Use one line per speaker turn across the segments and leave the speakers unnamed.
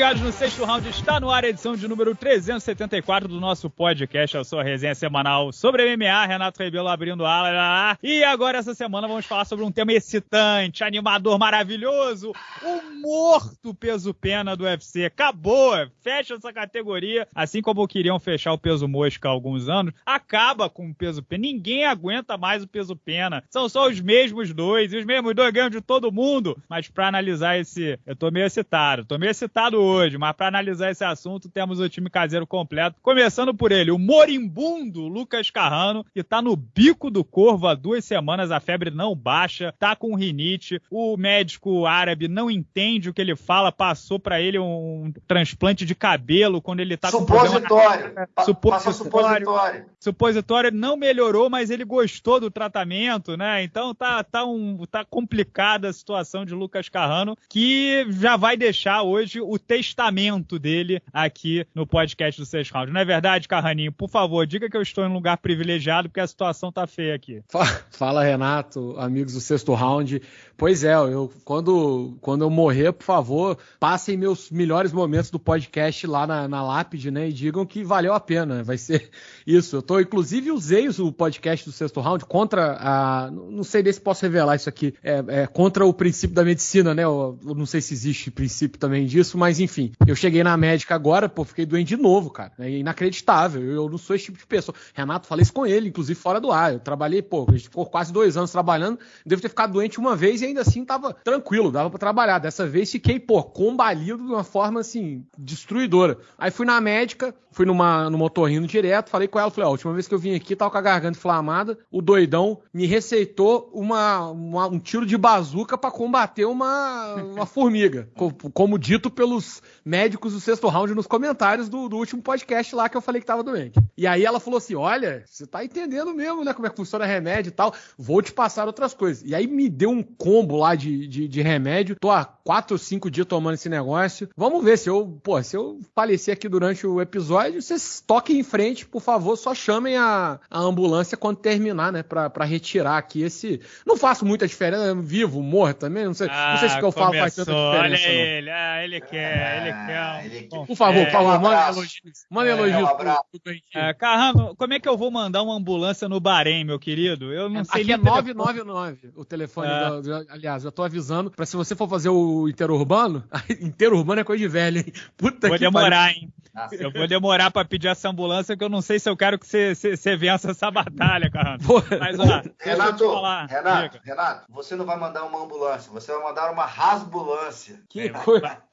ligados no sexto round, está no ar a edição de número 374 do nosso podcast, a sua resenha semanal sobre MMA. Renato Rebelo abrindo ala. E agora, essa semana, vamos falar sobre um tema excitante, animador, maravilhoso: o morto peso-pena do UFC. Acabou, fecha essa categoria, assim como queriam fechar o peso mosca há alguns anos. Acaba com o peso-pena, ninguém aguenta mais o peso-pena. São só os mesmos dois, e os mesmos dois ganham de todo mundo. Mas para analisar esse, eu tô meio excitado, tô meio excitado hoje, mas para analisar esse assunto temos o time caseiro completo. Começando por ele, o moribundo Lucas Carrano, que tá no bico do corvo há duas semanas, a febre não baixa, tá com rinite, o médico árabe não entende o que ele fala, passou para ele um transplante de cabelo quando ele tá
supositório. com
supositório. supositório. Supositório não melhorou, mas ele gostou do tratamento, né? Então tá, tá, um, tá complicada a situação de Lucas Carrano, que já vai deixar hoje o testamento dele aqui no podcast do Sexto Round. Não é verdade, Carraninho? Por favor, diga que eu estou em um lugar privilegiado, porque a situação tá feia aqui.
Fala, Renato, amigos do Sexto Round. Pois é, eu quando, quando eu morrer, por favor, passem meus melhores momentos do podcast lá na, na lápide, né? E digam que valeu a pena. Vai ser isso. Eu tô, inclusive, usei o podcast do Sexto Round contra a. Não sei nem se posso revelar isso aqui. É, é contra o princípio da medicina, né? Eu, eu não sei se existe princípio também disso, mas enfim, eu cheguei na médica agora, pô, fiquei doente de novo, cara. É inacreditável. Eu não sou esse tipo de pessoa. Renato, falei isso com ele, inclusive fora do ar. Eu trabalhei, pô, a gente ficou quase dois anos trabalhando. Devo ter ficado doente uma vez e ainda assim tava tranquilo, dava para trabalhar. Dessa vez fiquei, pô, combalido de uma forma assim, destruidora. Aí fui na médica, fui numa, numa direto, falei com ela, falei, ó, a última vez que eu vim aqui, tava com a garganta inflamada, o doidão me receitou uma, uma um tiro de bazuca para combater uma, uma formiga. como dito pelos médicos do sexto round nos comentários do, do, último podcast lá que eu falei que tava doente. E aí ela falou assim: olha, você tá entendendo mesmo, né? Como é que funciona remédio e tal. Vou te passar outras coisas. E aí me deu um combo lá de, de, de remédio. Tô há quatro ou cinco dias tomando esse negócio. Vamos ver se eu, pô, se eu falecer aqui durante o episódio, vocês toquem em frente, por favor, só chamem a, a ambulância quando terminar, né? Pra, pra retirar aqui esse. Não faço muita diferença, vivo, morro também. Não sei, ah, não sei se o que eu falo faz tanta diferença.
Olha não. ele, ah, ele quer, ele
quer. Ele quer. Por favor, por favor, manda elogios. Manda elogios é,
um é, Carrano, como é que eu vou mandar uma ambulância no Bahrein, meu querido? Eu não sei
Aqui é 999 o telefone. É. Do, aliás, eu tô avisando pra se você for fazer o interurbano, interurbano é coisa de velho, hein?
Puta vou que demorar, pariu. hein? Eu vou demorar pra pedir essa ambulância, que eu não sei se eu quero que você, você, você vença essa batalha, Carrano. Mas,
ó, Renato, Renato, Renato, você não vai mandar uma ambulância, você vai mandar uma rasbulância.
Que coisa.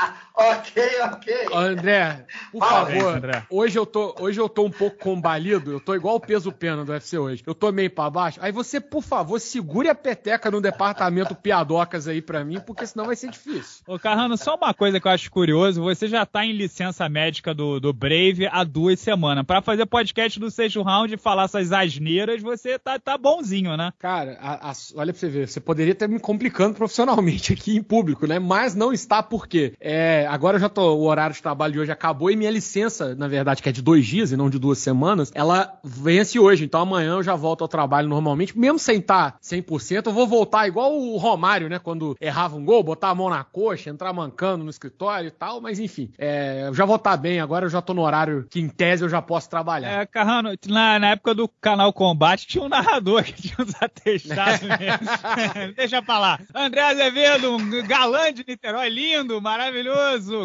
ok, ok.
André, por Fala, favor, André. Hoje, eu tô, hoje eu tô um pouco combalido, eu tô igual o peso pena do UFC hoje. Eu tô meio pra baixo. Aí você, por favor, segure a peteca no departamento piadocas aí pra mim, porque senão vai ser difícil.
Ô, Carrano, só uma coisa que eu acho curioso, você já tá em licença médica do, do Brave há duas semanas. Para fazer podcast do sexto round e falar essas asneiras, você tá, tá bonzinho, né?
Cara, a, a, olha pra você ver, você poderia estar me complicando profissionalmente aqui em público, né? Mas não está porque é, agora eu já tô, o horário de trabalho de hoje acabou e minha licença, na verdade, que é de dois dias e não de duas semanas, ela vence hoje. Então amanhã eu já volto ao trabalho normalmente, mesmo sem estar 100%, eu vou voltar igual o Romário, né? Quando errava um gol, botar a mão na coxa, entrar mancando no escritório e tal, mas enfim, é, eu já vou tá bem, agora eu já tô no horário que em tese eu já posso trabalhar.
É, Carrano, na, na época do canal Combate tinha um narrador que tinha uns atestados mesmo. Deixa pra lá. André Azevedo, um galã de Niterói, lindo, maravilhoso.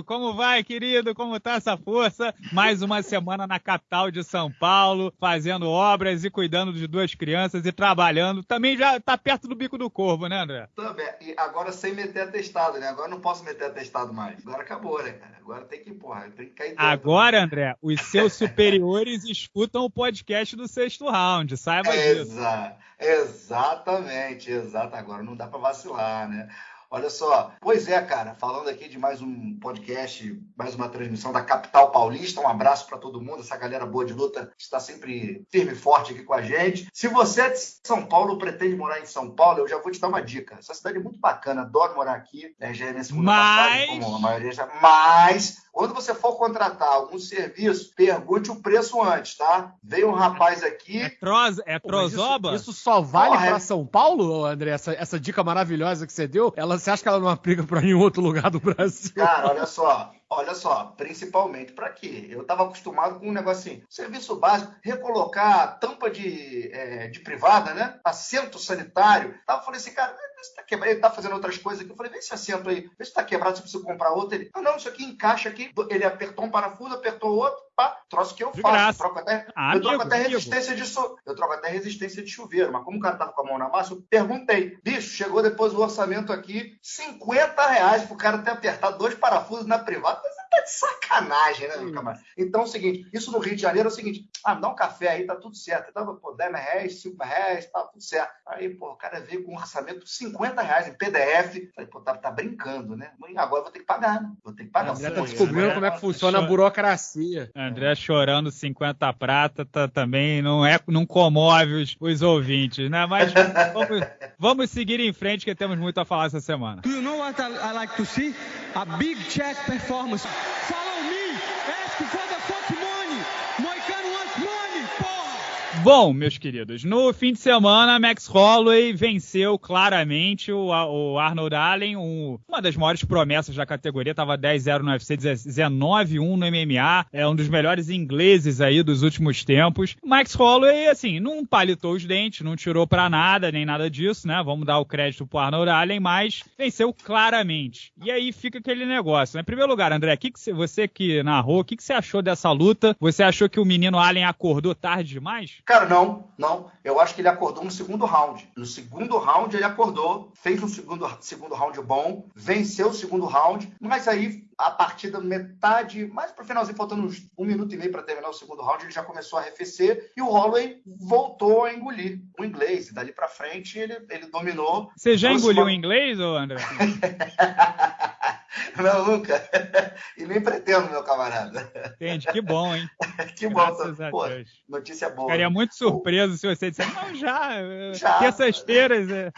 Como vai, querido? Como tá essa força? Mais uma semana na capital de São Paulo, fazendo obras e cuidando de duas crianças e trabalhando. Também já tá perto do bico do corvo, né, André?
Também. E agora sem meter atestado, né? Agora não posso meter atestado mais. Agora acabou, né, cara? Agora tem que, porra, tem que cair dentro.
Agora, André, os seus superiores escutam o podcast do sexto round, saiba
Exa disso. Exatamente, exato. Agora não dá para vacilar, né? Olha só, pois é, cara, falando aqui de mais um podcast, mais uma transmissão da Capital Paulista. Um abraço para todo mundo, essa galera boa de luta está sempre firme e forte aqui com a gente. Se você é de São Paulo, pretende morar em São Paulo, eu já vou te dar uma dica. Essa cidade é muito bacana, adoro morar aqui, né, já é minha segunda
mas...
passagem, como a maioria já. Mas Quando você for contratar algum serviço, pergunte o preço antes, tá? Veio um rapaz aqui.
É, tros, é trozoba?
Isso, isso, só vale Porra, para é... São Paulo, André? Essa, essa dica maravilhosa que você deu? Ela, você acha que ela não aplica para nenhum outro lugar do Brasil?
Cara, olha só. Olha só, principalmente para quê? Eu estava acostumado com um negócio assim, serviço básico, recolocar tampa de, é, de privada, né? Assento sanitário. Tava falando assim, cara, isso tá quebrado. Ele tá fazendo outras coisas aqui. Eu falei, vê esse assento aí, vê se tá quebrado, se precisa comprar outro. Ele, ah, não, isso aqui encaixa aqui. Ele apertou um parafuso, apertou outro, pá, troço que eu faço. Troco até, ah, eu troco até resistência de eu troco até resistência de chuveiro. Mas como o cara tava com a mão na massa, eu perguntei, bicho, chegou depois o orçamento aqui, 50 reais pro cara ter apertado dois parafusos na privada. Tá de sacanagem, né, meu camarada? Então é o seguinte, isso no Rio de Janeiro é o seguinte, ah, me dá um café aí, tá tudo certo. Então, pô, 10 reais, 5 reais, tá tudo certo. Aí, pô, o cara veio com um orçamento 50 reais em PDF. Falei, pô, tá, tá brincando, né? Agora vou ter que pagar, né? Vou ter que pagar.
André tá descobrindo como é que funciona a burocracia.
André chorando 50 prata tá, também não é não comove os, os ouvintes, né? Mas vamos, vamos, seguir em frente que temos muito a falar essa semana. Do you know what I, I like to see? A big check performance. Follow me. Ask for the fuck money. Moicano wants money, porra. Bom, meus queridos, no fim de semana, Max Holloway venceu claramente o, o Arnold Allen, um, uma das maiores promessas da categoria, estava 10-0 no UFC, 19-1 no MMA, é um dos melhores ingleses aí dos últimos tempos. Max Holloway, assim, não palitou os dentes, não tirou para nada, nem nada disso, né? Vamos dar o crédito pro Arnold Allen, mas venceu claramente. E aí fica aquele negócio, né? Em primeiro lugar, André, que que você que narrou, o que, que você achou dessa luta? Você achou que o menino Allen acordou tarde demais?
Cara, não, não. Eu acho que ele acordou no segundo round. No segundo round ele acordou, fez um segundo, segundo round bom, venceu o segundo round, mas aí a partir da metade, mais pro finalzinho, faltando uns um minuto e meio para terminar o segundo round, ele já começou a arrefecer e o Holloway voltou a engolir o inglês. E dali para frente ele, ele dominou.
Você já engoliu o inglês, ou André?
Não, nunca. E nem pretendo, meu camarada.
Entende? Que bom, hein?
que bom. Pô, notícia boa.
Ficaria muito surpreso se você dissesse, não, já. já. Esteiras. É...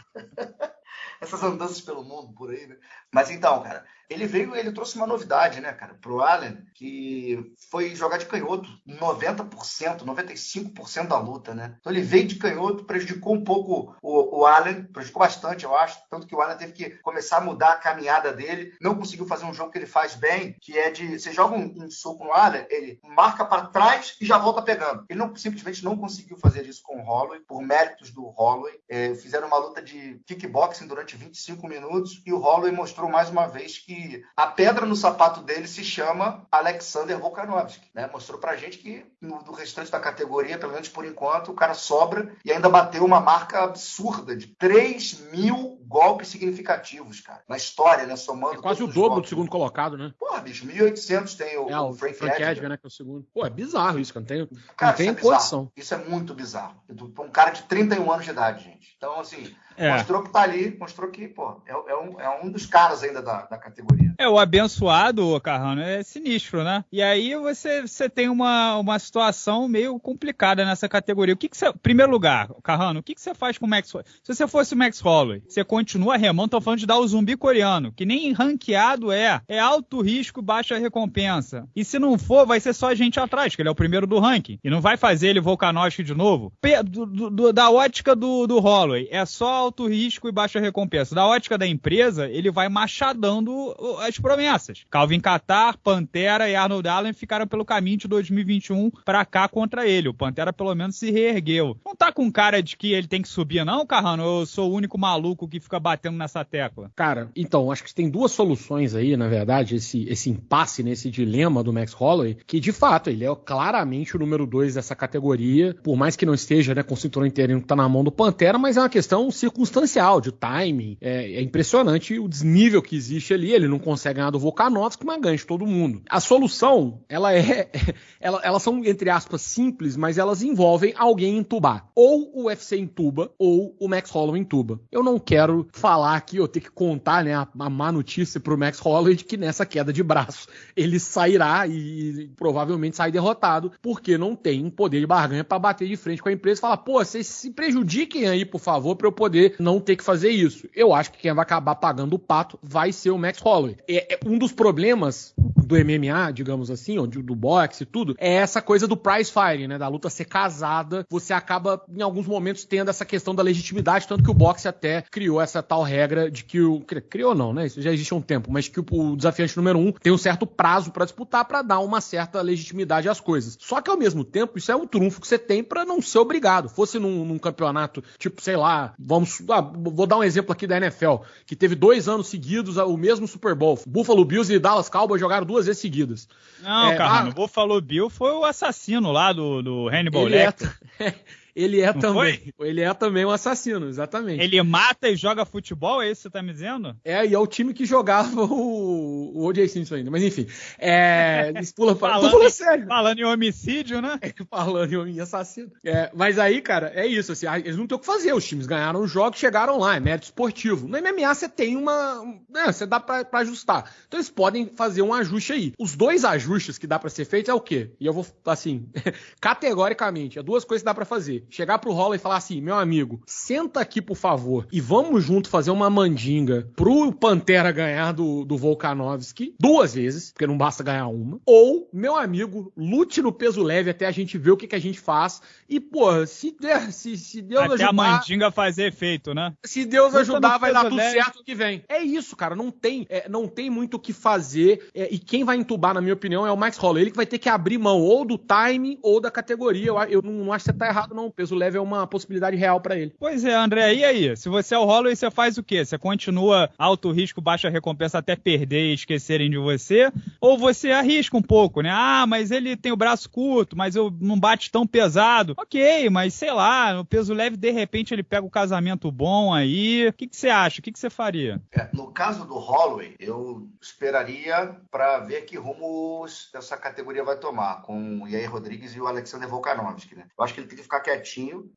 Essas andanças pelo mundo por aí, né? Mas então, cara, ele veio, ele trouxe uma novidade, né, cara, pro Allen, que foi jogar de canhoto 90%, 95% da luta, né? Então ele veio de canhoto, prejudicou um pouco o, o Allen, prejudicou bastante, eu acho, tanto que o Allen teve que começar a mudar a caminhada dele, não conseguiu fazer um jogo que ele faz bem, que é de, você joga um, um soco no Allen, ele marca para trás e já volta pegando. Ele não, simplesmente não conseguiu fazer isso com o Holloway, por méritos do Holloway. É, fizeram uma luta de kickboxing durante 25 minutos e o Holloway mostrou mais uma vez que a pedra no sapato dele se chama Alexander Volkanovski. Né? Mostrou pra gente que no, no restante da categoria, pelo menos por enquanto, o cara sobra e ainda bateu uma marca absurda de 3 mil golpes significativos, cara. Na história, né? Somando. É
quase o dobro do segundo colocado, né?
Porra, bicho, 1.800 tem o,
é, o, Frank, Frank Edgar, né? Que é o segundo. Pô, é bizarro isso, cara. Não tem,
cara,
não tem
isso é
condição.
Isso é muito bizarro. Um cara de 31 anos de idade, gente. Então, assim, é. Mostrou que tá ali, mostrou que, pô, é, é, um, é um dos caras ainda da, da categoria.
É, o abençoado, Carrano, é sinistro, né? E aí você, você tem uma, uma situação meio complicada nessa categoria. O que, que você. Primeiro lugar, Carrano, o que, que você faz com o Max Holloway? Se você fosse o Max Holloway, você continua remando, tô falando de dar o zumbi coreano, que nem ranqueado é. É alto risco, baixa recompensa. E se não for, vai ser só a gente atrás, que ele é o primeiro do ranking. E não vai fazer ele Volkanovski de novo. do, do, da ótica do, do Holloway, é só alto risco e baixa recompensa. Da ótica da empresa, ele vai machadando as promessas. Calvin Qatar, Pantera e Arnold Allen ficaram pelo caminho de 2021 para cá contra ele. O Pantera pelo menos se reergueu. Não tá com cara de que ele tem que subir, não, Carrano? Eu sou o único maluco que fica batendo nessa tecla.
Cara, então, acho que tem duas soluções aí, na verdade, esse, esse impasse, nesse dilema do Max Holloway, que de fato ele é claramente o número dois dessa categoria, por mais que não esteja né, com o cinturão interino que tá na mão do Pantera, mas é uma questão circunstancial, de timing. É, é impressionante o desnível que existe ali. Ele não consegue ganhar do Volkanovski, mas ganha de todo mundo. A solução, ela é. Ela, elas são, entre aspas, simples, mas elas envolvem alguém entubar. Ou o UFC entuba, ou o Max Holloway entuba. Eu não quero falar aqui, eu tenho que contar, né, a, a má notícia pro Max Holloway de que nessa queda de braço ele sairá e, provavelmente sai derrotado, porque não tem poder de barganha para bater de frente com a empresa e falar, pô, vocês se prejudiquem aí, por favor, para eu poder não ter que fazer isso. Eu acho que quem vai acabar pagando o pato vai ser o Max Holloway. É, é um dos problemas do MMA, digamos assim, ou do boxe e tudo, é essa coisa do prize fighting, né? Da luta ser casada. Você acaba, em alguns momentos, tendo essa questão da legitimidade, tanto que o boxe até criou essa tal regra de que o. Criou não, né? Isso já existe há um tempo, mas que o, desafiante número um tem um certo prazo para disputar para dar uma certa legitimidade às coisas. Só que ao mesmo tempo, isso é um trunfo que você tem para não ser obrigado. Fosse num, num, campeonato, tipo, sei lá, vamos. Ah, vou dar um exemplo aqui da NFL, que teve dois anos seguidos o mesmo Super Bowl. Buffalo Bills e Dallas Cowboys jogaram duas vezes seguidas.
Não, é, cara, ah, o Buffalo Bill foi o assassino lá do, do Hannibal Lecter.
É, ele é Não também. Foi? Ele é também um assassino, exatamente.
Ele mata e joga futebol, é isso que você tá me dizendo?
É, e é o time que jogava o, o O.J. Simpson ainda. Mas enfim, é, eles pulam
pra... falando, Tô sério. Falando em homicídio, né?
É, falando em assassino. É, mas aí, cara, é isso. Assim, eles não têm o que fazer. Os times ganharam o jogo, chegaram lá, é mérito esportivo. No MMA você tem uma... Né, você dá pra, pra ajustar. Então eles podem fazer um ajuste aí. Os dois ajustes que dá pra ser feito é o quê? E eu vou, assim, categoricamente, é duas coisas que dá pra fazer chegar pro Roller e falar assim: meu amigo, senta aqui, por favor, e vamos junto fazer uma mandinga pro Pantera ganhar do, do Volkanovski duas vezes, porque não basta ganhar uma. Ou, meu amigo, lute no peso leve até a gente ver o que, que a gente faz. E, pô, se, se, se Deus
até ajudar. A mandinga fazer efeito, né?
Se Deus Luta ajudar, vai dar tudo leve. certo que vem. É isso, cara. Não tem, é, não tem muito o que fazer. É, e quem vai entubar, na minha opinião, é o Max Holloway. Ele que vai ter que abrir mão ou do time ou da categoria. Eu, eu não, não acho que você tá errado, não. O peso leve é uma possibilidade real para ele.
Pois é, André, e aí? Se você é o Holloway, você faz o quê? Você continua alto risco, baixa recompensa até perder e esquecerem de você? Ou você arrisca um pouco, né? Ah, mas ele tem o braço curto, mas eu não bate tão pesado. Ok, mas sei lá, no peso leve, de repente ele pega o casamento bom aí. O que, que você acha? O que, que você faria?
É, no caso do Holloway, eu esperaria para ver que rumo essa categoria vai tomar com o Yair Rodrigues e o Alexander Volkanovski, né? Eu acho que ele tem que ficar quietinho,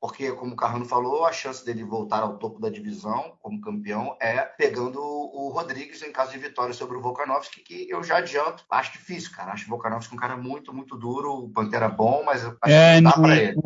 porque, como o Carrano falou, a chance dele voltar ao topo da divisão como campeão é pegando o Rodrigues em caso de vitória sobre o Volkanovski, que eu já adianto, acho difícil, cara. Acho o Volkanovski um cara muito, muito duro, o Pantera bom, mas acho
é que dá pra ele.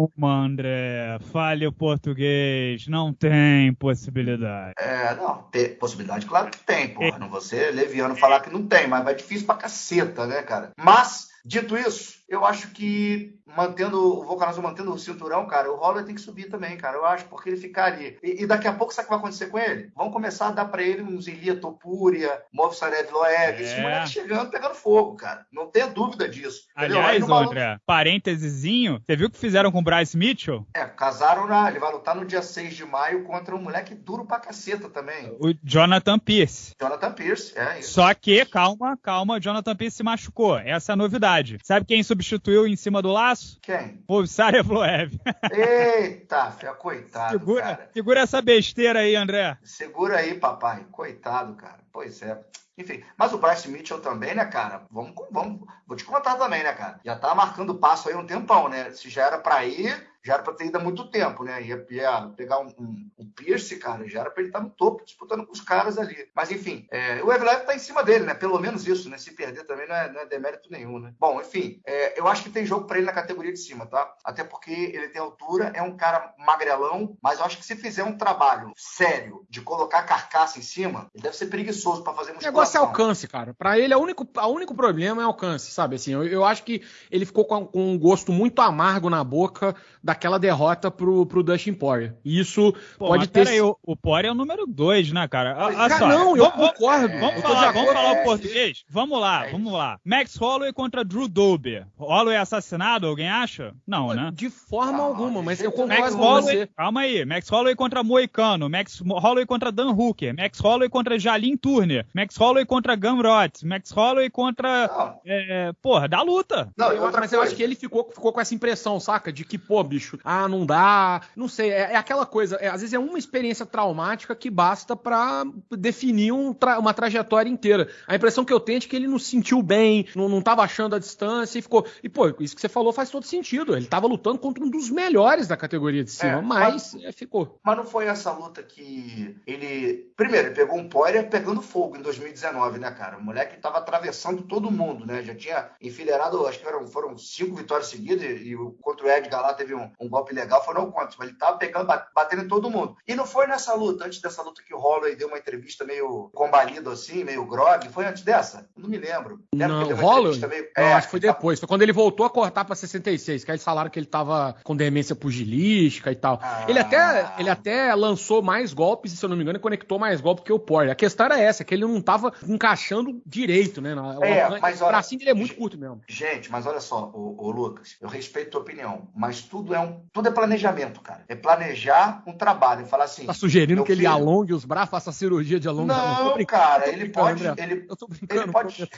André, fale o português, não tem possibilidade.
É, não, possibilidade, claro que tem, porra. Não vou ser leviano falar que não tem, mas é difícil pra caceta, né, cara? Mas, dito isso, eu acho que mantendo o Volcanoso mantendo o cinturão, cara, o Holler tem que subir também, cara. Eu acho, porque ele ficar ali. E, e, daqui a pouco, sabe o que vai acontecer com ele? Vão começar a dar pra ele uns Ilia Topuria, Movsarev Loeb, é. esse moleque chegando, pegando fogo, cara. Não tenha dúvida disso.
Aliás, André, parêntesezinho, você viu o que fizeram com o Bryce Mitchell?
É, casaram na. Ele vai lutar no dia 6 de maio contra um moleque duro pra caceta também.
O Jonathan Pierce.
Jonathan Pierce, é isso.
Só que, calma, calma, Jonathan Pierce se machucou. Essa é a novidade. Sabe quem substituiu em cima do laço?
Quem?
O Sarevloev.
Eita, fia, coitado,
segura,
cara.
Segura essa besteira aí, André.
Segura aí, papai. Coitado, cara. Pois é. Enfim, mas o Bryce Mitchell também, né, cara? Vamos, vamos, vou te contar também, né, cara? Já tá marcando passo aí um tempão, né? Se já era para ir, já era para ter ido há muito tempo, né? Ia, ia pegar um, um, um, Pierce, cara, já era para ele estar tá no topo, disputando com os caras ali. Mas enfim, é, o Evelev tá em cima dele, né? Pelo menos isso, né? Se perder também não é, não é demérito nenhum, né? Bom, enfim, é, eu acho que tem jogo para ele na categoria de cima, tá? Até porque ele tem altura, é um cara magrelão, mas eu acho que se fizer um trabalho sério de colocar carcaça em cima, ele deve ser preguiçoso para fazer musculação. O
negócio é alcance, cara. Para ele, o único, o único problema é alcance, sabe? Assim, eu, eu acho que ele ficou com, com um gosto muito amargo na boca daquela derrota pro, pro Dustin Poirier. E isso Pô, pode ter.
Peraí, o, o Poirier é o número 2, né, cara?
Ah, cara não, eu concordo.
Vamos, falar, vamos falar o português? Vamos lá, é vamos lá. Max Holloway contra Drew Dober. Holloway é assassinado, alguém acha? Não, né?
De forma ah, alguma, mas eu concordo
Max
com
Holloway,
você.
Calma aí. Max Holloway contra Moicano. Max Holloway contra Dan Hooker. Max Holloway contra Jalin Turner. Max Holloway contra Gamrot. Max Holloway contra. É, porra, da luta.
Não, eu, mas eu acho que ele ficou, ficou com essa impressão, saca? De que, pô, bicho Ah, não dá. Não sei, é, é aquela coisa. É, às vezes é uma experiência traumática que basta para definir um tra uma trajetória inteira. A impressão que eu tenho é que ele não se sentiu bem, não, não tava achando a distância e ficou. E, pô, isso que você falou faz todo sentido. Ele tava lutando contra um dos melhores da categoria de cima, é, mas, mas é, ficou.
Mas não foi essa luta que ele. Primeiro, ele pegou um Poirier pegando fogo em 2019, né, cara? O moleque tava atravessando todo mundo, né? Já tinha enfileirado, acho que foram, foram cinco vitórias seguidas e, e contra o Edgar lá teve um, um golpe legal, foram quantos? Mas ele tava pegando, batendo em todo mundo. E não foi nessa luta, antes dessa luta que o Holloway deu uma entrevista meio combalido assim, meio grog. Foi antes dessa? Não me lembro.
Lembro não, Holloway? Meio... É, acho que foi depois. Foi quando ele voltou a cortar pra 66, que aí eles falaram que ele tava com demência pugilística e tal. Ah. Ele, até, ele até lançou mais golpes, se eu não me engano, e conectou mais golpes que o Poirier. A questão era essa, que ele não tava encaixando direito, né?
É, mas olha,
bracinho dele é muito curto mesmo.
Gente, mas olha só, o, Lucas, eu respeito a tua opinião, mas tudo é um, tudo é planejamento, cara. É planejar um trabalho, falar assim.
Tá sugerindo que filho, ele alongue os braços, faça cirurgia de alongamento?
Não, cara, ele pode, ele, ele pode,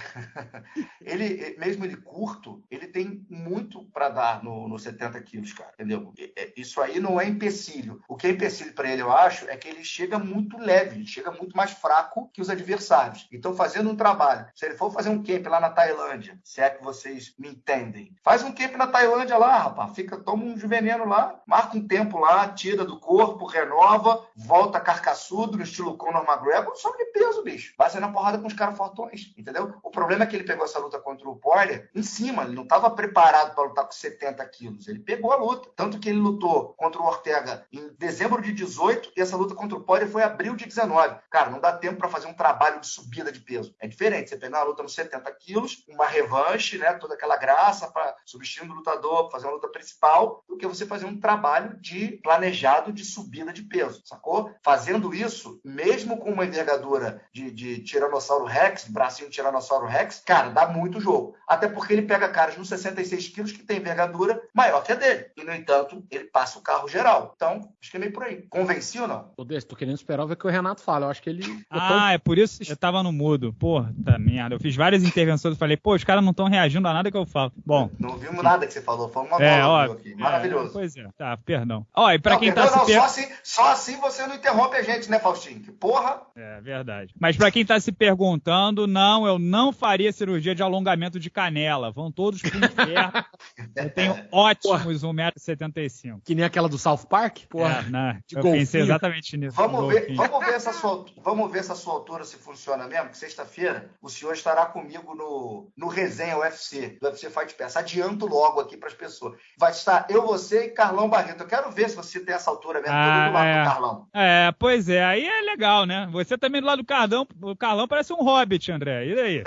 ele mesmo ele curto, ele tem muito para dar no, no 70 quilos, cara, entendeu? É, isso aí não é empecilho. O que é empecilho para ele, eu acho, é que ele chega muito leve, ele chega muito mais fraco que os adversários. Então, fazendo um trabalho, se ele for fazer um camp lá na Tailândia, se é que vocês me entendem, faz um camp na Tailândia lá, rapaz, fica, toma um veneno lá, marca um tempo lá, tira do corpo, renova, volta carcaçudo no estilo Conor McGregor, sobe de peso, bicho. Vai ser na porrada com os caras fortões, entendeu? O problema é que ele pegou essa luta contra o Poirier em cima, ele não estava preparado para lutar com 70 quilos, ele pegou a luta. Tanto que ele lutou contra o Ortega em dezembro de 18 e essa luta contra o Poirier foi abril de 19. Cara, não dá tempo para fazer um trabalho de subida de peso. É diferente, você pegar uma luta nos 70 quilos, uma revanche, né, toda aquela graça para substituir o lutador, fazer uma luta principal, do que você fazer um trabalho de planejado de subida de peso, sacou? Fazendo isso, mesmo com uma envergadura de, de Tiranossauro Rex, bracinho de Tiranossauro Rex, cara, dá muito jogo. Até porque ele pega caras nos 66 quilos que tem envergadura maior que a dele. E, no entanto, ele passa o carro geral. Então, acho que é meio por aí. Convenci ou não?
Tô, tô querendo esperar ver o que o Renato fala. Eu acho que ele.
Ah, é por isso que eu tava no mudo. Porra, tá merda. Eu fiz várias intervenções e falei, pô, os caras não estão reagindo a nada que eu falo. Bom.
Não vimos nada que você falou. Foi uma
é, ó, aqui. Maravilhoso. É, pois é. Tá, perdão. Ó, e pra não, quem tá perdão, tá se
per... só, assim, só assim você não interrompe a gente, né, Faustinho? Que porra.
É, verdade. Mas pra quem tá se perguntando, não, eu não faria cirurgia de alongamento de canela. Vão todos pro inferno. eu tenho ótimos 1,75m.
Que nem aquela do South Park?
Porra. É, né? eu golfinho. pensei exatamente nisso.
Vamos ver, vamos, ver essa sua, vamos ver essa sua altura se funciona mesmo, que sexta-feira o senhor estará comigo no, no resenha UFC, do UFC Fight Pass. Adianto logo aqui para as pessoas. Vai estar eu, você e Carlão Barreto. Eu quero ver se você tem essa altura mesmo, ah, do lado é. do Carlão.
É, pois é, aí é legal, né? Você também do lado do Carlão, o Carlão parece um hobbit, André. E daí?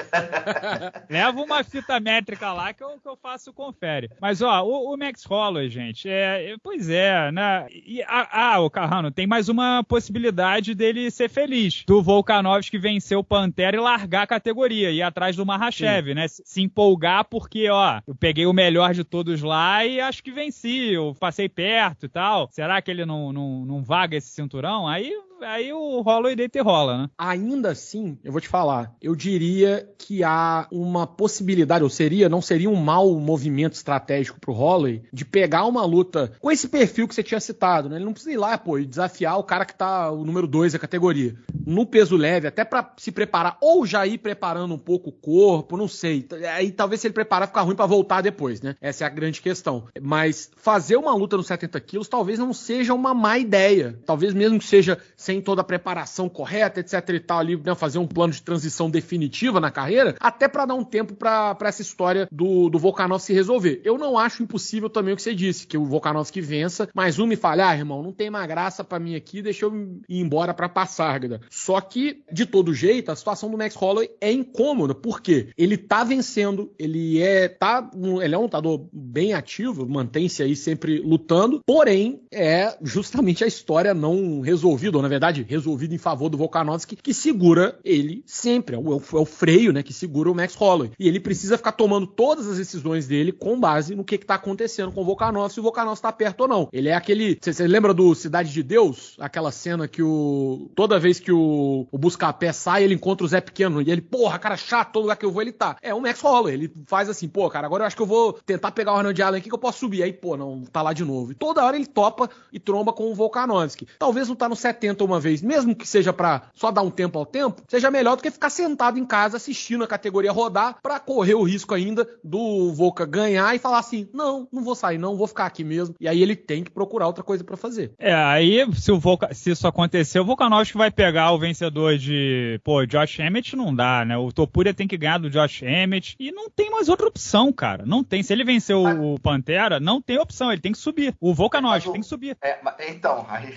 Leva uma fita métrica lá que eu, que eu faço confere. Mas, ó, o, o Max Holloway, gente, é, pois é, né? E, ah, o Carrano, tem mais uma possibilidade dele ser feliz. Do Volkanovski vencer o Pantera e largar a categoria, ir atrás do Mahashev, né? Se empolgar porque, ó, eu peguei o melhor de todos lá e acho que venci, eu passei perto e tal. Será que ele não, não, não vaga esse cinturão? Aí aí o Holloway deita rola, né?
Ainda assim, eu vou te falar, eu diria que há uma possibilidade, ou seria, não seria um mau movimento estratégico pro Holloway, de pegar uma luta com esse perfil que você tinha citado, né? Ele não precisa ir lá, pô, e desafiar o cara que tá o número 2 da categoria. No peso leve, até para se preparar, ou já ir preparando um pouco o corpo, não sei. Aí talvez se ele preparar, ficar ruim para voltar depois, né? Essa é a grande questão. Mas fazer uma luta nos 70 quilos talvez não seja uma má ideia. Talvez mesmo que seja sem toda a preparação correta, etc e tal, ali, né, fazer um plano de transição definitiva na carreira, até para dar um tempo para essa história do, do Volkanovski se resolver. Eu não acho impossível também o que você disse, que o Volkanovski vença, mas um me falhar, ah, irmão, não tem mais graça para mim aqui, deixa eu ir embora para Passárgada. Só que, de todo jeito, a situação do Max Holloway é incômoda, porque ele tá vencendo, ele é, tá, ele é um lutador bem ativo, mantém-se aí sempre lutando, porém, é justamente a história não resolvida, ou na verdade, verdade, resolvido em favor do Volkanovski, que segura ele sempre. É o, é o, freio, né? Que segura o Max Holloway. E ele precisa ficar tomando todas as decisões dele com base no que, que tá acontecendo com o Volkanovski, se o Volkanovski tá perto ou não. Ele é aquele. Você lembra do Cidade de Deus? Aquela cena que o. Toda vez que o, o Buscapé sai, ele encontra o Zé Pequeno. E ele, porra, cara chato, todo lugar que eu vou, ele tá. É o Max Holloway. Ele faz assim, pô, cara, agora eu acho que eu vou tentar pegar o Arnold Allen aqui que eu posso subir. Aí, pô, não, tá lá de novo. E toda hora ele topa e tromba com o Volkanovski. Talvez não tá no 70 uma vez, mesmo que seja para só dar um tempo ao tempo, seja melhor do que ficar sentado em casa assistindo a categoria rodar para correr o risco ainda do Volca ganhar e falar assim: não, não vou sair, não, vou ficar aqui mesmo. E aí ele tem que procurar outra coisa para fazer.
É, aí se, o Volca, se isso acontecer, o Volkanovski vai pegar o vencedor de, pô, Josh Emmett não dá, né? O Topuria tem que ganhar do Josh Emmett e não tem mais outra opção, cara. Não tem. Se ele vencer o, o Pantera, não tem opção, ele tem que subir. O Volkanovski tem que subir.
É, então, aí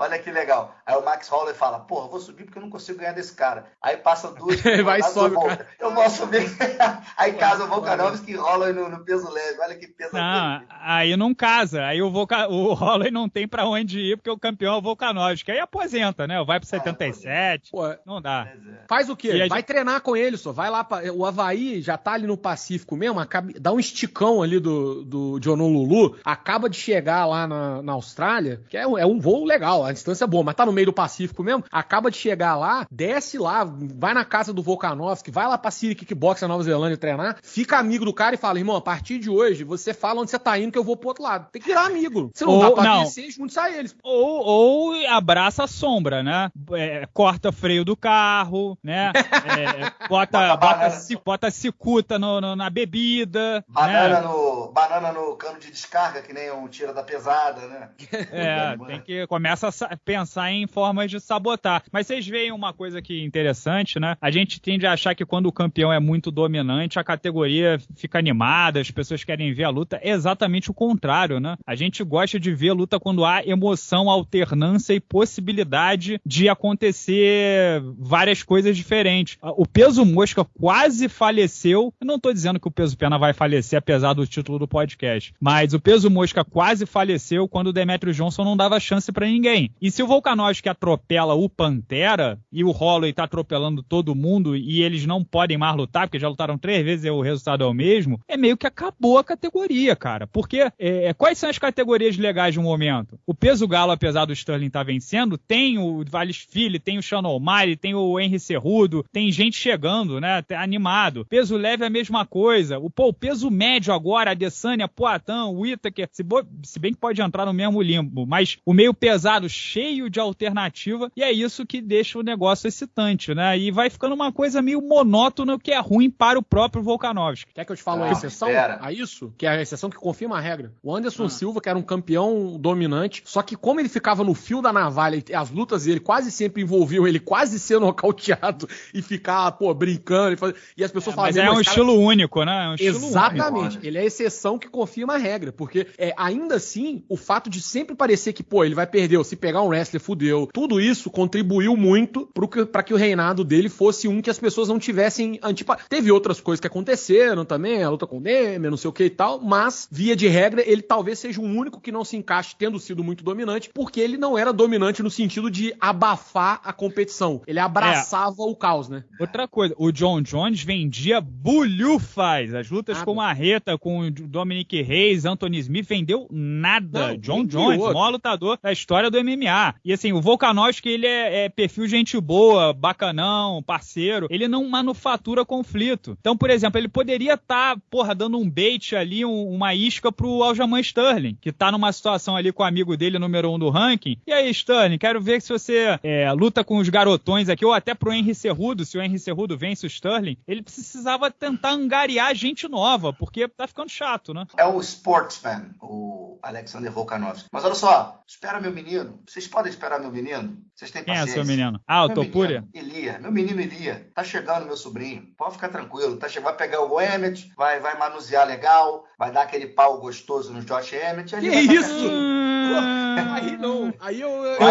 Olha que legal. Aí o Max Holloway fala, porra, vou subir porque eu não consigo ganhar desse cara. Aí passa duas.
Vai sobe,
cara. Eu vou subir. aí casa o Volkanovski e Holloway no, no, peso leve. Olha que peso
não, Aí não casa. Aí o, Volca... o Holloway não tem pra onde ir porque o campeão é o Volkanovski. Aí aposenta, né? Vai pro 77. Ah, não dá.
É. Faz o quê? Vai gente... treinar com ele, só. Vai lá. Pra... O Havaí já tá ali no Pacífico mesmo. Acaba... Dá um esticão ali do, do de Honolulu. Acaba de chegar lá na, na Austrália, que é, é um voo legal a distância é boa, mas tá no meio do Pacífico mesmo, acaba de chegar lá, desce lá, vai na casa do Volkanovski, vai lá pra Siri Kickbox na Nova Zelândia treinar, fica amigo do cara e fala, irmão, a partir de hoje, você fala onde você tá indo que eu vou pro outro lado. Tem que virar amigo. Você não ou, dá pra não. conhecer, junto sai eles.
Ou, ou abraça a sombra, né? É, corta freio do carro, né? É, bota, bota, bota cicuta no, no, na bebida.
Banana, né? no, banana no cano de descarga, que nem um tira da pesada, né?
É, tem que começa a pensar em formas de sabotar. Mas vocês veem uma coisa que interessante, né? A gente tende a achar que quando o campeão é muito dominante, a categoria fica animada, as pessoas querem ver a luta. É exatamente o contrário, né? A gente gosta de ver a luta quando há emoção, alternância e possibilidade de acontecer várias coisas diferentes. O peso mosca quase faleceu. Eu não tô dizendo que o peso pena vai falecer, apesar do título do podcast. Mas o peso mosca quase faleceu quando o Demetrio Johnson não dava chance para ninguém. E se o Volkanovski atropela o Pantera e o Holloway tá atropelando todo mundo e eles não podem mais lutar, porque já lutaram três vezes e o resultado é o mesmo, é meio que acabou a categoria, cara. Porque é, é quais são as categorias legais no momento? O peso galo, apesar do Sterling estar tá vencendo, tem o Vales Filho, tem o Sean O'Malley, tem o Henry Cerrudo, tem gente chegando, né? Animado. Peso leve é a mesma coisa. O, pô, o peso médio agora, a Adesanya, Poitin, o Whittaker, se, se bem que pode entrar no mesmo limbo, mas o meio pesado cheio de alternativa, e é isso que deixa o negócio excitante, né? E vai ficando uma coisa meio monótona, o que é ruim para o próprio Volkanovski.
Quer que eu te fale ah, a exceção espera. a isso? Que é a exceção que confirma a regra. O Anderson ah. Silva, que era um campeão dominante, só que como ele ficava no fio da navalha e as lutas dele quase sempre envolviam ele quase ser nocauteado e ficar, pô, brincando. E, faz... e as pessoas é,
falavam... Mas é um estilo cara... único, né? É um
Exatamente. Único. Ele é a exceção que confirma a regra, porque é, ainda assim, o fato de sempre parecer que, pô, ele vai perder, ou se pegar um wrestler fudeu. Tudo isso contribuiu muito para que o reinado dele fosse um que as pessoas não tivessem antipa... Teve outras coisas que aconteceram também, a luta com o Demer, não sei o que e tal, mas, via de regra, ele talvez seja o único que não se encaixe tendo sido muito dominante, porque ele não era dominante no sentido de abafar a competição. Ele abraçava é. o caos, né?
Outra coisa, o John Jones vendia bulhufas. As lutas nada. com Marreta, com o Dominic Reis, Anthony Smith, vendeu nada. Não, John Jones, o maior lutador da história do MMA. E assim, o Volkanovski, ele é, é, perfil gente boa, bacanão, parceiro. Ele não manufatura conflito. Então, por exemplo, ele poderia estar, tá, porra, dando um bait ali, um, uma isca pro Aljamain Sterling, que tá numa situação ali com o amigo dele, número um do ranking. E aí, Sterling, quero ver se você é, luta com os garotões aqui, ou até pro Henry Cerrudo, se o Henry Cerrudo vence o Sterling. Ele precisava tentar angariar gente nova, porque tá ficando chato, né?
É o sportsman, o Alexander Volkanovski. Mas olha só, espera meu menino. Vocês podem esperar meu menino? Vocês têm paciência.
Quem é seu menino? Ah, o Topuria?
Elia. Meu menino Elia. Tá chegando, meu sobrinho. Pode ficar tranquilo. Tá che... Vai pegar o Emmett, vai, vai manusear legal, vai dar aquele pau gostoso no Josh Emmett.
Que isso? Vai... Aí não. Aí eu. eu,
Eu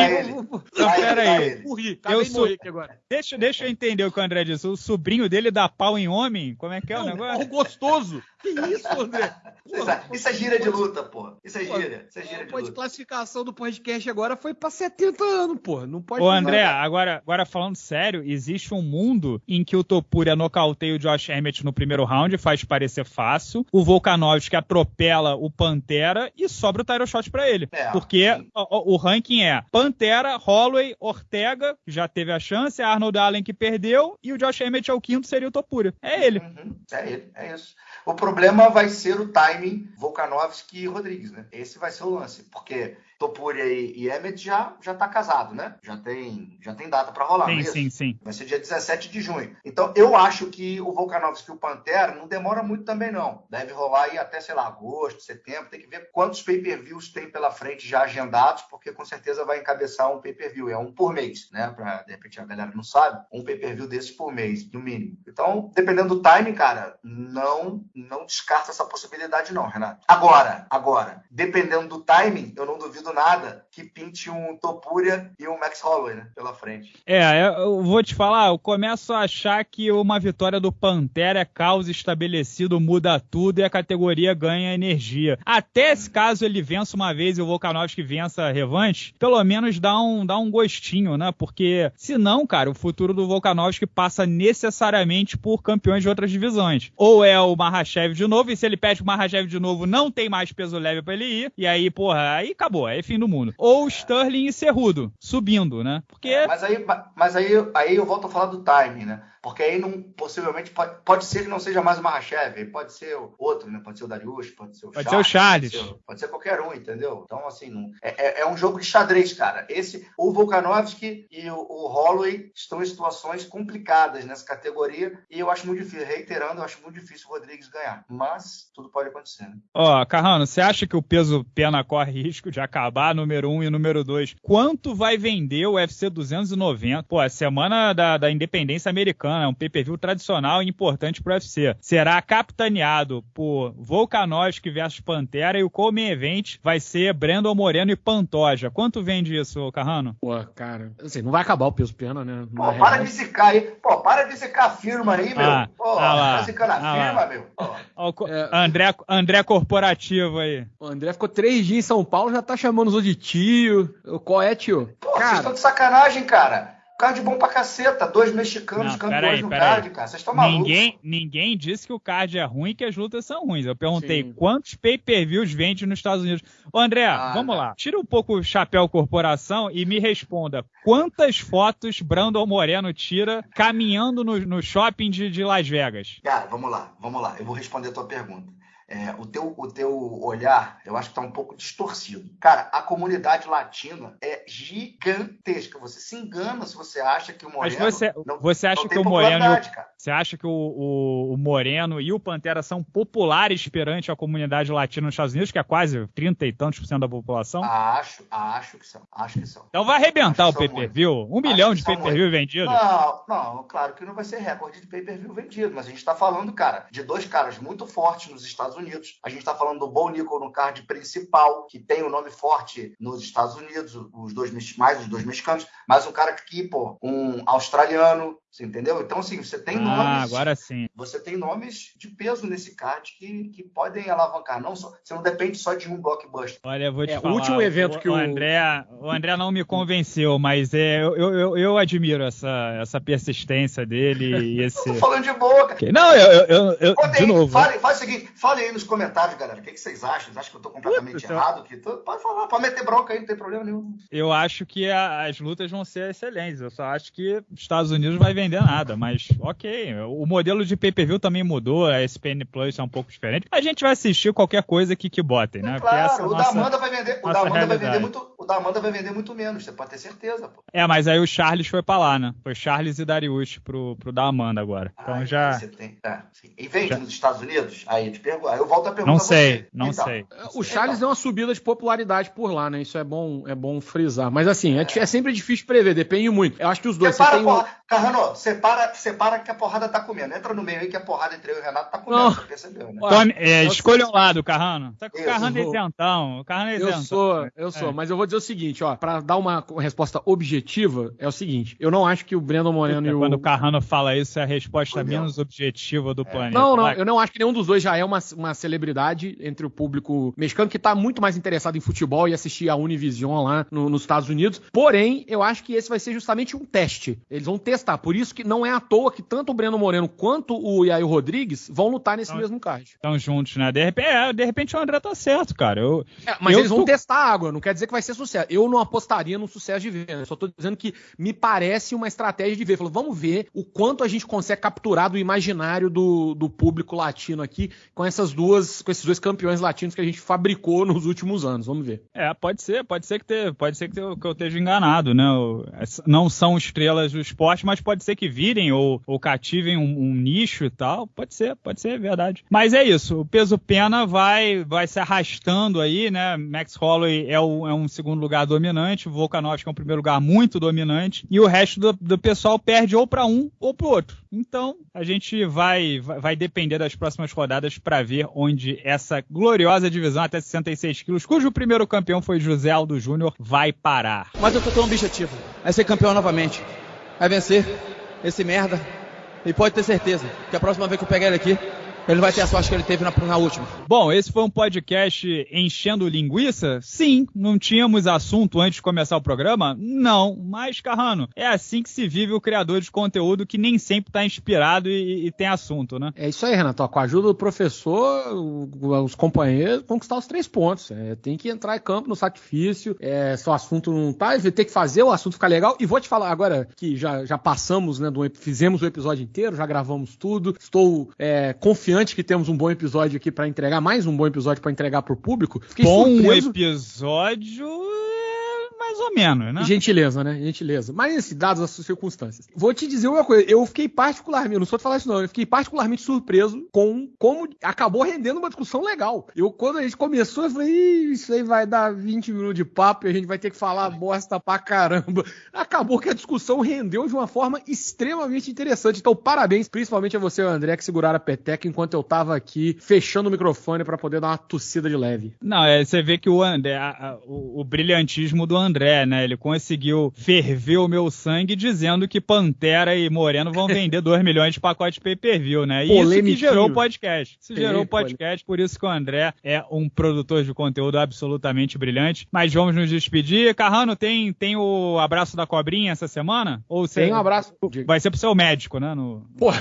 ele.
Não,
Vai
pera
ele,
aí.
vai ele.
morri.
Eu sou-
morrer aqui agora.
Deixa, deixa eu entender o que o André disse. O sobrinho dele dá pau em homem? Como é que é o
Não,
negócio?
pau gostoso. Que isso, André?
Isso é- Isso é gíria de luta, pô. Isso é gíria. Isso é de
Pô, de
luta.
classificação do podcast agora foi pra 70 anos, pô. Não pode
Ô, André, agora, agora falando sério, existe um mundo em que o Topuria nocauteia o Josh Emmett no primeiro round, faz parecer fácil. O Volkanovski atropela o Pantera e sobra o title shot pra ele.
É,
Porque
sim.
o, o ranking é Pantera, Holloway, Ortega, que já teve a chance, Arnold Allen que perdeu, e o Josh Emmett é o quinto, seria o Topuria. É ele.
Uhum, é ele, é isso. O problema vai ser o timing Volkanovski e Rodrigues, né? Esse vai ser o lance, porque Topuria e, e Emmett já já tá casado, né? Já tem já tem data para rolar, não é
sim, sim, sim.
Vai ser dia 17 de junho. Então, eu acho que o Volkanovski e o Pantera não demora muito também, não. Deve rolar aí até, sei lá, agosto, setembro. Tem que ver quantos pay-per-views tem pela frente já agendados, porque com certeza vai encabeçar um pay-per-view. É um por mês, né? Pra, de repente, a galera não sabe. Um pay-per-view desses por mês, no mínimo. Então, dependendo do timing, cara, não, não descarta essa possibilidade, não, Renato. Agora, agora, dependendo do timing, eu não duvido nada que pinte um Topuria e um Max Holloway, né? Pela frente.
É, eu vou te falar, eu começo a achar que uma vitória do Pantera é causa estabelecido, muda tudo e a categoria ganha energia. Até se caso ele vença uma vez e o Volkanovski vença a revanche, pelo menos dá um, dá um gostinho, né? Porque senão, cara, o futuro do Volkanovski passa necessariamente por campeões de outras divisões. Ou é o Mahashev de novo, e se ele pede o Mahashev de novo, não tem mais peso leve pra ele ir, e aí, porra, aí acabou, aí é fim do mundo. Ou Sterling e Cerrudo, subindo, né? Porque
Mas aí, mas aí, aí eu volto a falar do timing, né? Porque aí não, possivelmente pode, pode ser que não seja mais o Mahashev, pode ser o outro, né? Pode ser o Darius, pode ser o
Pode ser o Charles.
Pode ser, pode ser qualquer um, entendeu? Então, assim, não, é, é- é um jogo de xadrez, cara. Esse, o Volkanovski e o, o Holloway estão em situações complicadas nessa categoria e eu acho muito difícil, reiterando, eu acho muito difícil o Rodrigues ganhar. Mas tudo pode acontecer, né?
Ó, Carrano, você acha que o peso pena corre risco de acabar número 1 um e número 2? Quanto vai vender o UFC 290? Pô, a semana da, da independência americana, é um pay-per-view tradicional e importante pro UFC. Será capitaneado por Volkanovski versus Pantera e o Come Event vai ser Brandon Moreno e Pantoja. Quanto vende isso, Carrano?
Pô, cara, assim, não vai acabar o peso pena, né?
Pô,
Na
para
real.
de zicar aí. Pô, para de zicar a firma aí, meu.
Ah,
Pô,
ah lá,
tá zicando a
ah
firma,
lá.
meu. Pô.
O
É.
André, André Corporativo aí.
O André ficou três dias em São Paulo, já tá chamando os outros de tio. Qual é, tio?
Pô, vocês
cara,
estão de sacanagem, cara. Card bom pra caceta. Dois mexicanos
Não,
campeões
peraí,
no card, cara. Vocês estão malucos.
Ninguém, ninguém disse que o card é ruim e que as lutas são ruins. Eu perguntei
Sim.
quantos pay-per-views vende nos Estados Unidos. Ô, André,
Ah,
vamos
tá.
lá. Tira um pouco o chapéu corporação e me responda. Quantas fotos Brandon Moreno tira caminhando no, no shopping de, de Las Vegas?
Cara, vamos lá, vamos lá. Eu vou responder a tua pergunta. É, o, teu, o teu olhar, eu acho que tá um pouco distorcido. Cara, a comunidade latina é gigantesca. Você se engana se você acha que o
Mas
Moreno
você,
não,
você acha que o Moreno
cara.
Você acha que o, o- o Moreno e o Pantera são populares perante a comunidade latina nos Estados Unidos, que é quase 30 e tantos por cento da população?
Acho, acho que são. Acho que são.
então vai arrebentar o
acho são
pay-per-view. Um
Acho
milhão de pay-per-view vendido.
Não, não, claro que não vai ser recorde de pay-per-view vendido, mas a gente está falando, cara, de dois caras muito fortes nos Estados Unidos. A gente está falando do Bo Nickel no card principal, que tem o um nome forte nos Estados Unidos, os dois mais os dois mexicanos, mas um cara que, pô, um australiano, você entendeu? Então, assim, você tem
ah,
nomes.
agora sim.
Você tem nomes de peso nesse card que, que podem alavancar. Não só, você não depende só de um blockbuster.
Olha, eu vou te
É, o
falar.
último evento que o-
André, o André não me convenceu, mas é, eu, eu, eu admiro essa, essa persistência dele e esse.
Eu tô falando de boa, cara.
Não, eu, eu, eu- de
aí,
novo.
Fale, faz o seguinte, fale aí nos comentários, galera. O que, que vocês acham? Vocês acham que eu tô completamente
Puta,
errado? Que tô- Pode falar, pode meter bronca aí, não tem problema nenhum.
Eu acho que a- as lutas vão ser excelentes. Eu só acho que os Estados Unidos vai vender nada, mas ok. O modelo de pay-per-view também mudou, a SPN Plus é um pouco diferente. A gente vai assistir qualquer coisa que, que botem, né? É
claro, o
nossa-
da Amanda vai vender, o da Amanda vai vender muito, o da Amanda vai vender muito menos, você pode ter certeza, pô.
É, mas aí o Charles foi pra lá, né? Foi Charles e Darius pro, pro da Amanda agora. Então já.
Você tem... é, sim. E vende
Já.
nos Estados Unidos? Aí eu te pergunto. Aí eu volto a perguntar
Não sei,
você.
não
Então,
sei.
O Charles deu uma subida de popularidade por lá, né? Isso é bom, é bom frisar. Mas assim, é, é sempre difícil prever, depende muito. Eu acho que os dois. Você tem
porra... Carrano, separa, separa que a porrada tá comendo. Entra no meio aí que a porrada entre eu e o Renato tá comendo.
Não.
Você percebeu, né?
Tome, é,
eu
escolha um lado, Carrano. Só que o. Carrano é isentão. O Carrano é
Eu
isentão.
sou, eu sou,
É.
mas eu vou dizer o seguinte, ó, Pra dar uma resposta objetiva, é o seguinte, eu não acho que o Brandon Moreno e o
Quando o Carrano fala isso, é a resposta menos objetiva do planeta.
Não, não, eu não acho que nenhum dos dois já é uma, uma celebridade entre o público mexicano que tá muito mais interessado em futebol e assistir a Univision lá no- nos Estados Unidos. Porém, eu acho que esse vai ser justamente um teste. Eles vão testar. Por isso que não é à toa que tanto o Breno Moreno quanto o Yair Rodrigues vão lutar nesse
Não.
mesmo card.
Estão juntos, né? De repente, é, de repente o André tá certo, cara. Eu,
É, mas
Eu
eles vão
tô-
testar a água, não quer dizer que vai ser sucesso. Eu não apostaria no sucesso de venda. Eu só tô dizendo que me parece uma estratégia de ver. Falou, vamos ver o quanto a gente consegue capturar do imaginário do, do público latino aqui com essas duas, com esses dois campeões latinos que a gente fabricou nos últimos anos. Vamos ver.
É, pode ser, pode ser que te, pode ser que eu, que eu esteja enganado, né? O- essa- não são estrelas do esporte, mas pode ser que virem ou, ou cativem um, um nicho e tal. Pode ser, pode ser, é verdade. Mas é isso, o peso pena vai, vai se arrastando aí, né? Max Holloway é, o- é um segundo lugar dominante, o Volkanovski é um primeiro lugar muito dominante, e o resto do, do pessoal perde ou para um ou para outro. Então, a gente vai, vai, vai depender das próximas rodadas para ver onde essa gloriosa divisão até 66 quilos, cujo primeiro campeão foi José Aldo Júnior, vai parar.
Mas eu tô com um objetivo. É ser campeão novamente. É vencer esse merda. E pode ter certeza que a próxima vez que eu pegar ele aqui, ele vai ter a sorte que ele teve na, na última.
Bom, esse foi um podcast enchendo linguiça? Sim. Não tínhamos assunto antes de começar o programa? Não. Mas, Carrano, é assim que se vive o criador de conteúdo que nem sempre está inspirado e, e tem assunto, né?
É isso aí, Renato. Com a ajuda do professor, os companheiros, conquistar os três pontos. É, tem que entrar em campo no sacrifício. É, se o assunto não tá, tem que fazer o assunto ficar legal. E vou te falar agora que já, já passamos, né? Do, fizemos o episódio inteiro, já gravamos tudo. Estou é, confiante que temos um bom episódio aqui para entregar, mais um bom episódio para entregar pro público. Fiquei
Bom
surpreso.
episódio mais ou menos, né?
Gentileza, né? Gentileza. Mas, assim, dadas as circunstâncias. Vou te dizer uma coisa. Eu fiquei particularmente, não sou de falar isso não, eu fiquei particularmente surpreso com como acabou rendendo uma discussão legal. Eu, quando a gente começou, eu falei, "Ih, isso aí vai dar 20 minutos de papo e a gente vai ter que falar bosta pra caramba. Acabou que a discussão rendeu de uma forma extremamente interessante. Então, parabéns, principalmente a você, André, que seguraram a peteca enquanto eu tava aqui fechando o microfone pra poder dar uma tossida de leve.
Não, é, você vê que o André, a- a- o, o brilhantismo do André, né? Ele conseguiu ferver o meu sangue dizendo que Pantera e Moreno vão vender 2 milhões de pacotes de pay-per-view, né? E isso que gerou o podcast. Isso gerou o podcast, por isso que o André é um produtor de conteúdo absolutamente brilhante. Mas vamos nos despedir. Carrano, tem, tem o abraço da cobrinha essa semana? Ou você-
Tem um abraço.
Vai ser pro seu médico, né? No,
Porra.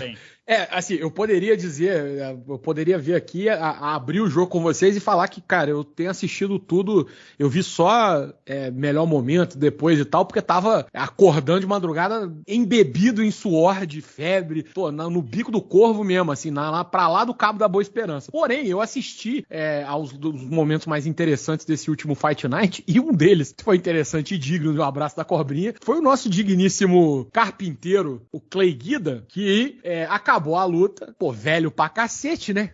É, assim, eu poderia dizer, eu poderia vir aqui a, a abrir o jogo com vocês e falar que, cara, eu tenho assistido tudo, eu vi só é, melhor momento depois e tal, porque tava acordando de madrugada embebido em suor de febre, tô na- no bico do corvo mesmo, assim, na, lá, pra lá do Cabo da Boa Esperança. Porém, eu assisti é, aos dos momentos mais interessantes desse último Fight Night e um deles que foi interessante e digno de um abraço da cobrinha foi o nosso digníssimo carpinteiro, o Clay Guida, que é, acabou a luta, pô, velho pra cacete, né?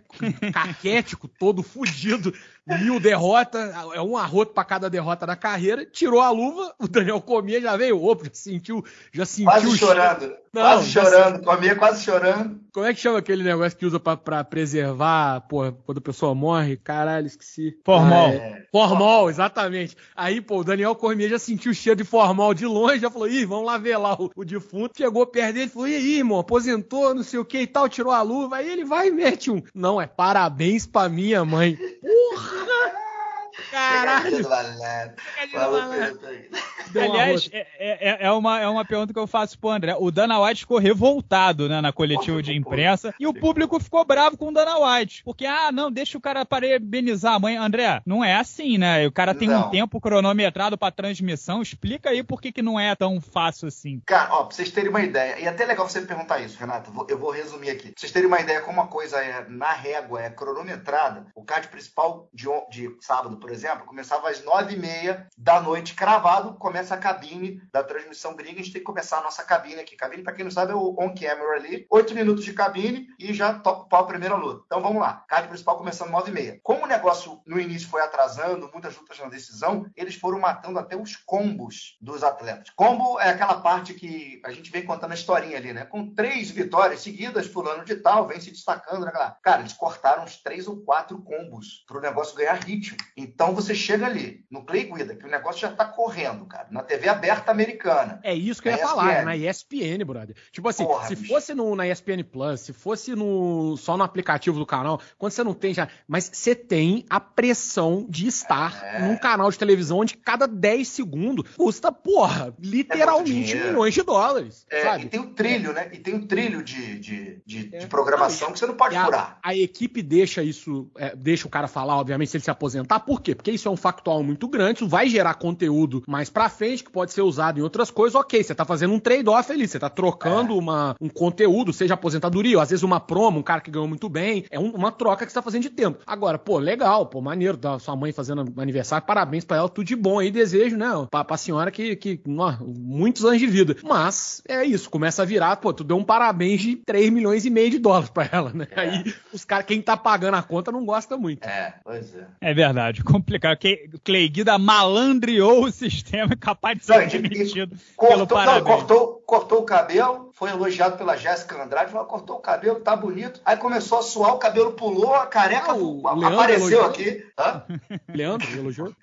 Caquético, todo fudido, mil derrotas, é um arroto pra cada derrota da carreira, tirou a luva, o Daniel comia, já veio, opa, já sentiu, já sentiu
Quase
o
chorando.
Não,
quase chorando. Comia quase chorando.
Como é que chama aquele negócio que usa pra, pra preservar, pô, quando a pessoa morre? Caralho, esqueci.
Formol.
Ah, é. Formol, exatamente. Aí, pô, o Daniel Cormier já sentiu o cheiro de formol de longe, já falou, ih, vamos lá ver lá o, o defunto. Chegou perto dele e falou, e aí, irmão, aposentou, não sei o que e tal, tirou a luva. Aí ele vai e mete um. Não, é parabéns pra minha mãe. Porra! Caralho! Um
Aliás, é, é- é uma, é uma pergunta que eu faço pro André. O Dana White ficou revoltado né, na coletiva de imprensa e o público ficou bravo com o Dana White. Porque, ah, não, deixa o cara parabenizar a mãe. André, não é assim, né? O cara tem um
Não.
tempo cronometrado pra transmissão. Explica aí por que, que não é tão fácil assim.
Cara, ó, pra vocês terem uma ideia, e até legal você me perguntar isso, Renato, eu vou resumir aqui. Pra vocês terem uma ideia como a coisa é na régua, é cronometrada, o card principal de, de sábado, por exemplo, exemplo, começava às nove e meia da noite, cravado, começa a cabine da transmissão gringa, a gente tem que começar a nossa cabine aqui. Cabine, para quem não sabe, é o on-camera ali, oito minutos de cabine e já pau a primeira luta. Então vamos lá, card principal começando nove e meia. Como o negócio no início foi atrasando, muitas lutas na decisão, eles foram matando até os combos dos atletas. Combo é aquela parte que a gente vem contando a historinha ali, né? Com três vitórias seguidas, fulano de tal, vem se destacando, né? Cara, eles cortaram uns três ou quatro combos para o negócio ganhar ritmo. Então você chega ali no Clay Guida, que o negócio já tá correndo, cara, na TV aberta americana.
É isso que eu ia ESPN. falar, na ESPN, brother. Tipo assim, Porra, se bicho. fosse no, na ESPN Plus, se fosse no, só no aplicativo do canal, quando você não tem já. Mas você tem a pressão de estar é. num canal de televisão onde cada 10 segundos custa, porra, literalmente é milhões de dólares.
É, sabe? E tem o trilho, né? E tem o trilho de, de, de, é. de programação que você não pode furar.
A, a equipe deixa isso, é, deixa o cara falar, obviamente, se ele se aposentar. Por quê? Porque isso é um factual muito grande, isso vai gerar conteúdo mais pra frente, que pode ser usado em outras coisas. Ok, você tá fazendo um trade-off ali, você tá trocando é. uma, um conteúdo, seja aposentadoria, ou às vezes uma promo, um cara que ganhou muito bem. É um, uma troca que você tá fazendo de tempo. Agora, pô, legal, pô, maneiro, da sua mãe fazendo aniversário, parabéns pra ela, tudo de bom aí, desejo, né? Pra, pra senhora que, que ó, muitos anos de vida. Mas é isso, começa a virar, pô, tu deu um parabéns de 3 milhões e meio de dólares pra ela, né? É. Aí os caras, quem tá pagando a conta não gosta muito.
É, pois é.
É verdade, complicado. Clay Guida malandreou o sistema capaz de ser demitido.
Cortou, pelo. Não, cortou, cortou o cabelo, foi elogiado pela Jéssica Andrade, falou, cortou o cabelo, tá bonito. Aí começou a suar, o cabelo pulou, a careca ah, apareceu aqui. Hã?
Leandro elogiou?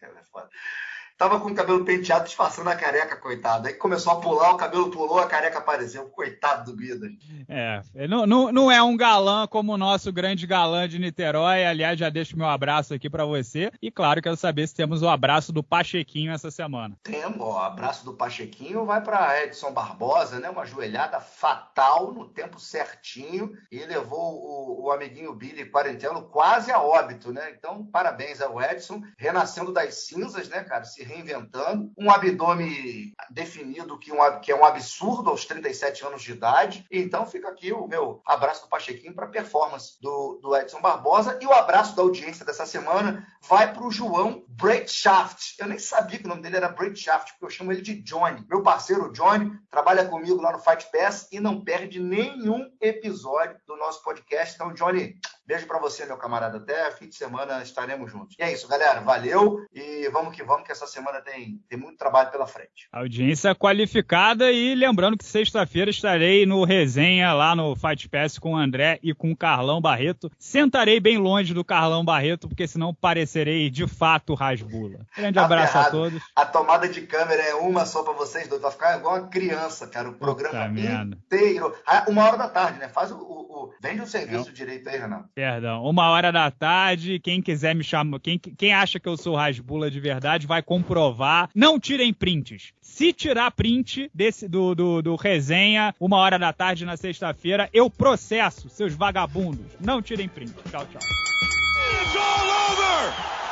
Tava com o cabelo penteado, disfarçando a careca, coitado. Aí começou a pular, o cabelo pulou, a careca apareceu. Coitado do Guida.
É, não, não, não é um galã como o nosso grande galã de Niterói. Aliás, já deixo meu abraço aqui para você. E claro, quero saber se temos o abraço do Pachequinho essa semana.
Temos, o abraço do Pachequinho vai para Edson Barbosa, né? Uma joelhada fatal no tempo certinho e levou o, o amiguinho Billy Quarentelo quase a óbito, né? Então, parabéns ao Edson, renascendo das cinzas, né, cara? Se reinventando, um abdômen definido que, um, que é um absurdo aos 37 anos de idade. Então fica aqui o meu abraço do Pachequinho para a performance do, do Edson Barbosa e o abraço da audiência dessa semana vai para o João Breitschaft. Eu nem sabia que o nome dele era Breitschaft, porque eu chamo ele de Johnny. Meu parceiro Johnny trabalha comigo lá no Fight Pass e não perde nenhum episódio do nosso podcast. Então, Johnny, Beijo para você, meu camarada. Até fim de semana estaremos juntos. E é isso, galera. Valeu e vamos que vamos, que essa semana tem, tem muito trabalho pela frente.
Audiência qualificada e lembrando que sexta-feira estarei no resenha lá no Fight Pass com o André e com o Carlão Barreto. Sentarei bem longe do Carlão Barreto, porque senão parecerei de fato rasbula. Grande tá abraço a todos.
A tomada de câmera é uma só para vocês dois. Vai ficar igual uma criança, cara. O programa inteiro. Ah, uma hora da tarde, né? Faz o. o, o... Vende o serviço Não. direito aí, Renato.
Perdão, uma hora da tarde. Quem quiser me chamar, quem, quem acha que eu sou Rasbula de verdade, vai comprovar. Não tirem prints. Se tirar print desse do, do, do resenha, uma hora da tarde na sexta-feira, eu processo seus vagabundos. Não tirem print. Tchau, tchau. It's all over!